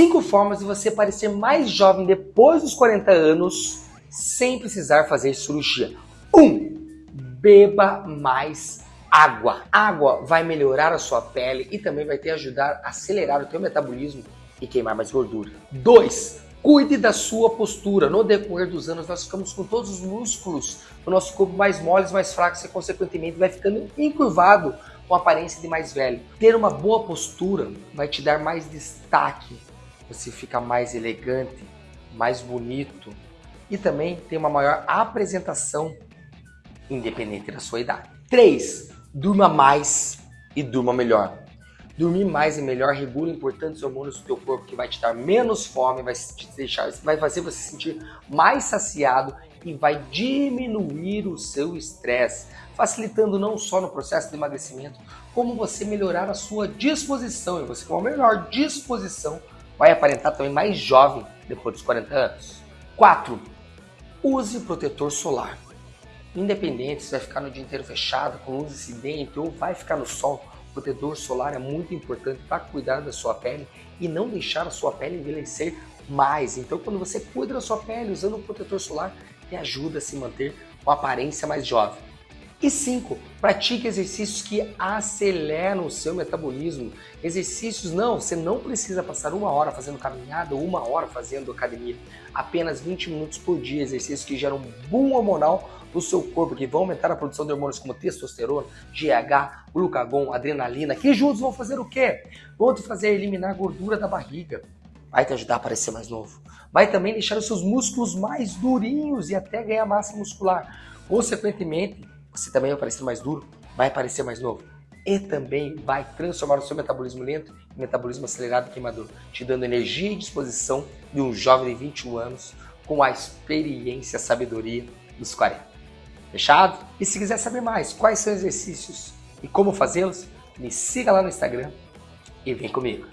Cinco formas de você parecer mais jovem depois dos 40 anos sem precisar fazer cirurgia. 1. Um, beba mais água. Água vai melhorar a sua pele e também vai te ajudar a acelerar o teu metabolismo e queimar mais gordura. 2. Cuide da sua postura. No decorrer dos anos, nós ficamos com todos os músculos do nosso corpo mais moles, mais fracos e, consequentemente, vai ficando encurvado com aparência de mais velho. Ter uma boa postura vai te dar mais destaque você fica mais elegante, mais bonito e também tem uma maior apresentação independente da sua idade. 3. Durma mais e durma melhor. Dormir mais e melhor regula importantes hormônios do teu corpo que vai te dar menos fome, vai te deixar, vai fazer você se sentir mais saciado e vai diminuir o seu estresse, facilitando não só no processo de emagrecimento, como você melhorar a sua disposição e você com a melhor disposição vai aparentar também mais jovem depois dos 40 anos. 4. Use protetor solar. Independente se vai ficar no dia inteiro fechado, com luz incidente ou vai ficar no sol, protetor solar é muito importante para cuidar da sua pele e não deixar a sua pele envelhecer mais. Então, quando você cuida da sua pele usando o protetor solar, te ajuda a se manter com aparência mais jovem. E 5. Pratique exercícios que aceleram o seu metabolismo. Exercícios não, você não precisa passar uma hora fazendo caminhada ou uma hora fazendo academia. Apenas 20 minutos por dia, exercícios que geram boom hormonal no seu corpo, que vão aumentar a produção de hormônios como testosterona, GH, glucagon, adrenalina, que juntos vão fazer o quê? Vão te fazer eliminar gordura da barriga. Vai te ajudar a parecer mais novo. Vai também deixar os seus músculos mais durinhos e até ganhar massa muscular. Consequentemente, você também vai parecer mais duro, vai parecer mais novo. E também vai transformar o seu metabolismo lento em metabolismo acelerado e queimador, te dando energia e disposição de um jovem de 21 anos com a experiência e sabedoria dos 40. Fechado? E se quiser saber mais quais são os exercícios e como fazê-los, me siga lá no Instagram e vem comigo.